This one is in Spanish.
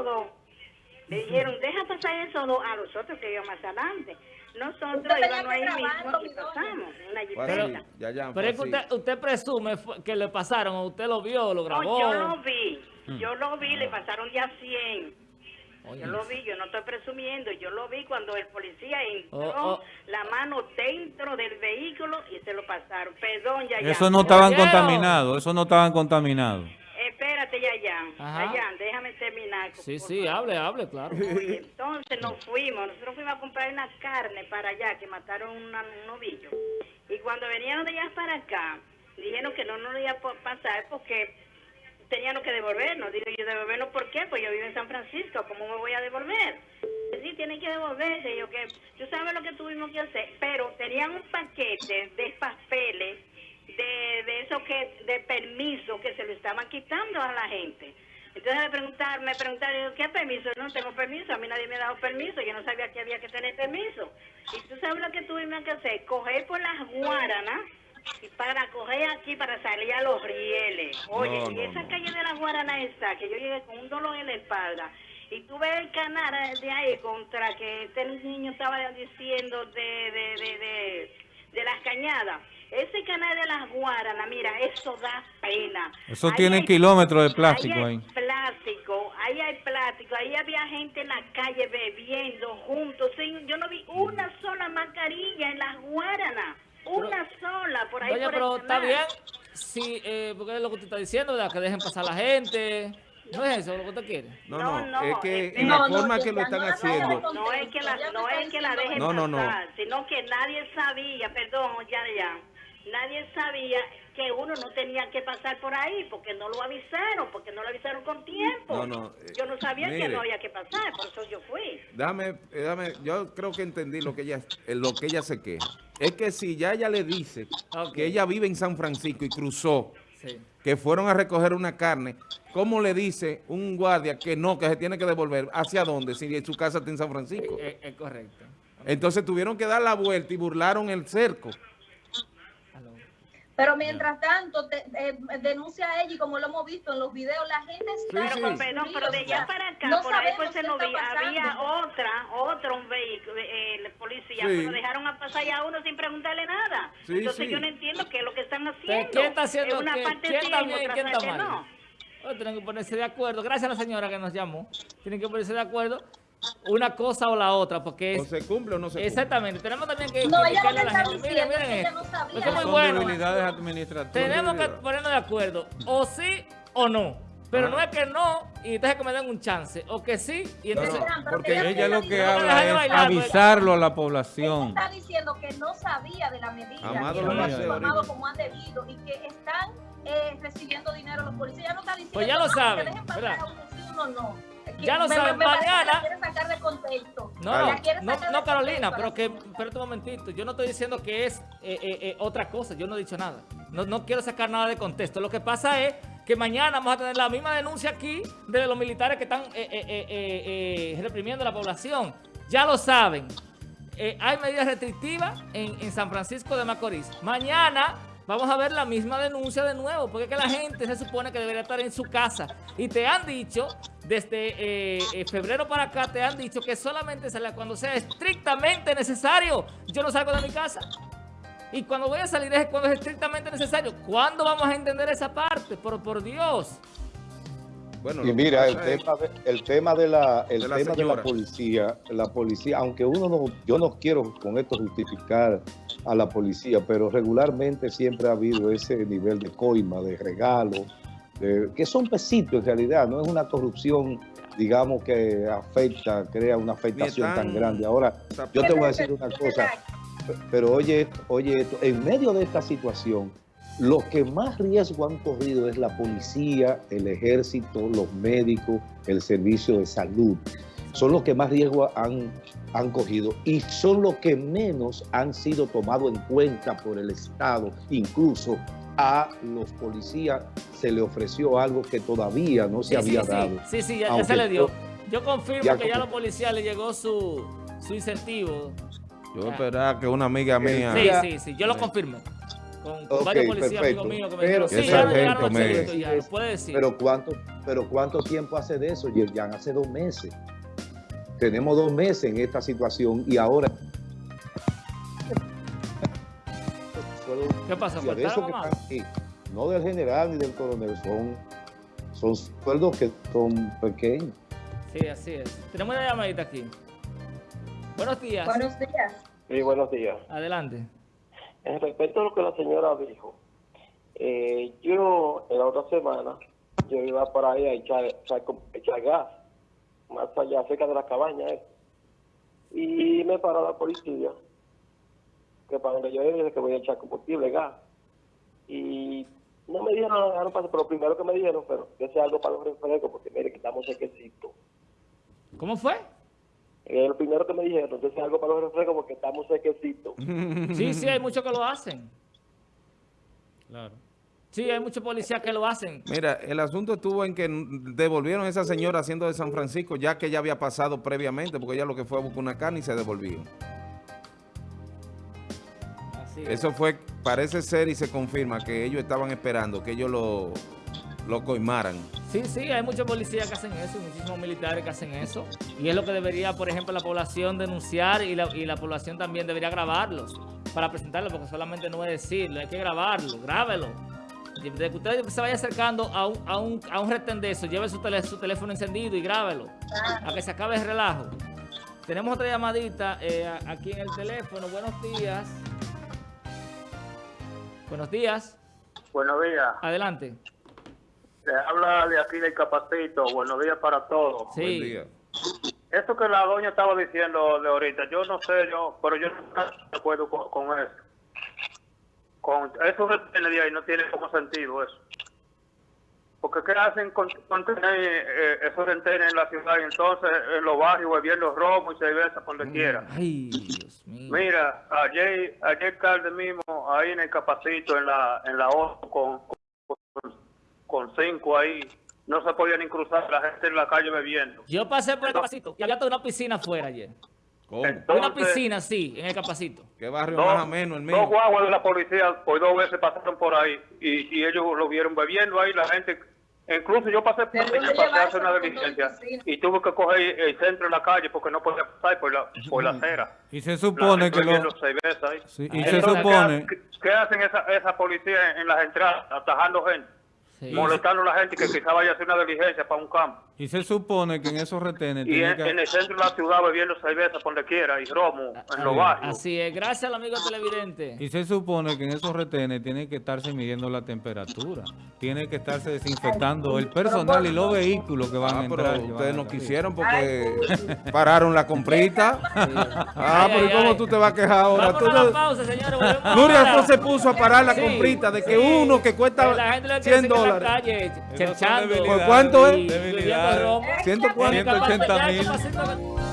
esos dos. Le dijeron, deja pasar esos dos a los otros que iban más adelante. Nosotros íbamos ahí mismo y pasamos, una jipeta. ya, ya, Pero es que usted, usted presume fue- que le pasaron, o usted lo vio, lo grabó. No, yo lo vi, yo lo vi, le pasaron ya 100. Oye, Yo lo vi, yo no estoy presumiendo, yo lo vi cuando el policía entró Oh, oh. la mano dentro del vehículo y se lo pasaron. Perdón, ya, ya. Eso no estaban contaminados, eso no estaban contaminados. Espérate, ya, ya. Ajá. Déjame terminar. Sí, sí, favor. hable, hable, claro. Oye, entonces nos fuimos, nosotros fuimos a comprar una carne para allá, que mataron una- un novillo. Y cuando venían de allá para acá, dijeron que no nos iba a pasar porque teníamos que devolvernos. Digo yo, ¿devolvernos por qué? Pues yo vivo en San Francisco, ¿cómo me voy a devolver? Sí, tienen que devolverse. Yo, que yo sabes lo que tuvimos que hacer, pero tenían un paquete de papeles de, de eso que, de permiso que se lo estaban quitando a la gente. Entonces me preguntaron, me preguntaron, ¿qué permiso? No tengo permiso, a mí nadie me ha dado permiso, yo no sabía que había que tener permiso. Y tú sabes lo que tuvimos que hacer, coger por las guaranas y para coger aquí para salir a los rieles. Oye, No, y esa no. calle de las guaranas está, que yo llegué con un dolor en la espalda. Y tú ves el canal de ahí contra que este niño estaba diciendo de, de, de, de, de las cañadas. Ese canal de las guaranas, mira, eso da pena. Eso Ahí tiene hay- kilómetros de plástico ahí. hay ahí. plástico, ahí hay plástico, ahí había gente en la calle bebiendo juntos. sin- Yo no vi una sola mascarilla en las guaranas. Una sola, por ahí Oye, por el pero está bien, sí, eh, porque es lo que usted está diciendo, ¿verdad? que dejen pasar a la gente. ¿No es eso lo que usted quiere? No, No, es que en la No, forma que lo están haciendo. No es que la, no es que la dejen No, no, no. pasar, sino que nadie sabía, perdón, ya, ya, nadie sabía que uno no tenía que pasar por ahí porque no lo avisaron, porque no lo avisaron con tiempo. No, no, eh, yo no sabía que no había que pasar, por eso yo fui. Dame, eh, dame, yo creo que entendí lo que ella, eh, lo que ella se queja. Es que si ya ella le dice que ella vive en San Francisco y cruzó, Sí. que fueron a recoger una carne, ¿cómo le dice un guardia que no, que se tiene que devolver? ¿Hacia dónde? Si su casa está en San Francisco. Es, es correcto. Entonces tuvieron que dar la vuelta y burlaron el cerco. Pero mientras tanto, te- eh, denuncia a ella y como lo hemos visto en los videos, la gente está... Sí, sí. Pero, perdón, pero de allá para acá, No por ahí pues se lo vi, había pasando. otra, otro un vehículo, eh, el policía, Sí. pero dejaron a pasar ya a uno sin preguntarle nada. Sí, Entonces sí. yo no entiendo qué es lo que están haciendo. ¿Quién está haciendo En una qué? parte ¿Quién sí, está en bien quién está parte mal? no. Tienen que ponerse de acuerdo. Gracias a la señora que nos llamó. Tienen que ponerse de acuerdo una cosa o la otra, porque O es... se cumple o no se cumple. Exactamente. Tenemos también que No, ella la está gente. Miren, diciendo miren ella esto. no sabía. Es muy Son bueno. debilidades administrativas. Tenemos que ponernos de acuerdo, o sí o no. Pero Ah. no es que no y entonces que me den un chance, o que sí y No, entonces... no, Pero porque ella Ella lo que habla es bailar, pues. avisarlo a la Ella población. está diciendo que no sabía de la medida, Amado, que no lo han informado ahorita. como han debido y que están eh, recibiendo dinero los policías. Ella no está diciendo Pues ya lo "Ah, que saben, dejen pasar ¿verdad? a uno sí, uno no. Ya lo saben, mañana- sacar de contexto. No, no, no, Carolina, pero que, espérate un momentito, yo no estoy diciendo que es eh, eh, eh, otra cosa, yo no he dicho nada. No, no quiero sacar nada de contexto. Lo que pasa es que mañana vamos a tener la misma denuncia aquí de los militares que están eh, reprimiendo a la población. Ya lo saben. Hay medidas restrictivas en, en San Francisco de Macorís. Mañana vamos a ver la misma denuncia de nuevo, porque es que la gente se supone que debería estar en su casa. Y te han dicho, desde eh, eh, febrero para acá, te han dicho que solamente sale cuando sea estrictamente necesario. Yo no salgo de mi casa. Y cuando voy a salir es cuando es estrictamente necesario. ¿Cuándo vamos a entender esa parte? Por, por Dios. Bueno, Y mira, el tema, de, el tema de la, el De la tema de la policía, la policía, aunque uno no, yo no quiero con esto justificar a la policía, pero regularmente siempre ha habido ese nivel de coima, de regalo, que son pesitos en realidad, no es una corrupción, digamos, que afecta, crea una afectación tan- grande. Ahora, yo te voy a decir una cosa, pero oye, oye esto, en medio de esta situación, los que más riesgo han corrido es la policía, el ejército, los médicos, el servicio de salud. Son los que más riesgo han, han cogido y son los que menos han sido tomados en cuenta por el Estado. Incluso a los policías se le ofreció algo que todavía no se Sí, había sí. dado. Sí, sí, ya, se le dio. Yo confirmo ya que ya a los policías les llegó su, su incentivo. Yo esperaba que una amiga mía... Sí, sí, sí, yo lo confirmo. con, varios policías amigos míos que me dijeron, sí, ya llegaron al medio. sargento, ya, lo puede decir. Pero cuánto, pero cuánto, pero cuánto tiempo hace de eso, Yerjan, hace dos meses. Tenemos dos meses en esta situación y ahora ¿Qué pasa? De ¿Cortaron esos que están aquí, no del general ni del coronel, son, son sueldos que son pequeños. Sí, así es. Tenemos una llamadita aquí. Buenos días. Buenos días. Sí, buenos días. Adelante. En respecto a lo que la señora dijo, eh, yo en la otra semana, yo iba por ahí a echar, echar, echar gas, más allá, cerca de la cabaña, esa. y me paró la policía, que para donde yo dije que voy a echar combustible, gas, y no me dijeron nada, no pasa, pero lo primero que me dijeron, pero que sea algo para los refrescos, porque mire que estamos sequecitos. ¿Cómo fue? Eh, lo primero que me dijeron, que sea algo para los refrescos, porque estamos sequecitos. Sí, sí, hay muchos que lo hacen. Claro. Sí, hay muchos policías que lo hacen. Mira, el asunto estuvo en que devolvieron a esa señora haciendo de San Francisco, ya que ella había pasado previamente, porque ella lo que fue a buscar una carne y se devolvió. Así es. Eso fue, parece ser y se confirma que ellos estaban esperando que ellos lo, lo coimaran. Sí, sí, hay muchos policías que hacen eso, muchísimos militares que hacen eso. Y es lo que debería, por ejemplo, la población denunciar y la, y la población también debería grabarlos para presentarlo, porque solamente no es decirlo, hay que grabarlo, grábelo. Y De que usted se vaya acercando a un, a un, a un retén de eso, lleve su, tele- su teléfono encendido y grábelo, a que se acabe el relajo. Tenemos otra llamadita eh, aquí en el teléfono. Buenos días. Buenos días. Buenos días. Adelante. Le habla de aquí del Capacito. Buenos días para todos. Buen Sí. día. Eso que la doña estaba diciendo de ahorita, yo no sé, yo, pero yo no estoy de acuerdo con, con eso. Con eso retenes de ahí no tiene como sentido eso. Porque ¿qué hacen con, con tener eh, esos retenes en la ciudad y entonces en los barrios bebiendo romo y cerveza por donde quiera? Ay, Dios mío. Mira, ayer, ayer tarde mismo, ahí en el Capacito, en la, en la O, con, con, con cinco ahí, no se podía ni cruzar la gente en la calle bebiendo. Yo pasé por el capacito y había hasta una piscina afuera ayer. ¿Cómo? Entonces, Una piscina, sí, en el capacito. ¿Qué barrio Dos, más ameno el dos mío? guaguas de la policía por dos veces pasaron por ahí y, y ellos lo vieron bebiendo ahí, la gente... Incluso yo pasé por ¿De ahí, dónde pasé a hacer una diligencia y tuve que coger el centro de la calle porque no podía pasar por la, por la acera. Y se supone que lo... Sí, y se supone... ¿Qué, qué hacen esa, esa policía en, en las entradas, atajando gente, Sí. molestando a la gente que quizá vaya a hacer una diligencia para un campo? Y se supone que en esos retenes Y en, que... en el centro de la ciudad bebiendo cerveza por donde quiera y romo en los barrios. Así es. Gracias al amigo televidente. Y se supone que en esos retenes tiene que estarse midiendo la temperatura. Tiene que estarse desinfectando el personal y los vehículos que van a Ah, entrar. pero ustedes a no quisieron porque pararon la comprita. Ah, Ay, pero ¿y ay, ¿cómo ay. tú te vas a quejar ahora? Vámonos Tú a la no- pausa, señores. Nuria no se puso a parar la Sí, comprita de que sí. uno que cuesta Que la gente lo quiere 100 seguir en la dólares. calle, ¿Por cuánto es? Bebiendo debilidades. romo. ¿Ciento cuánto? En el capacito, 180 ya el mil.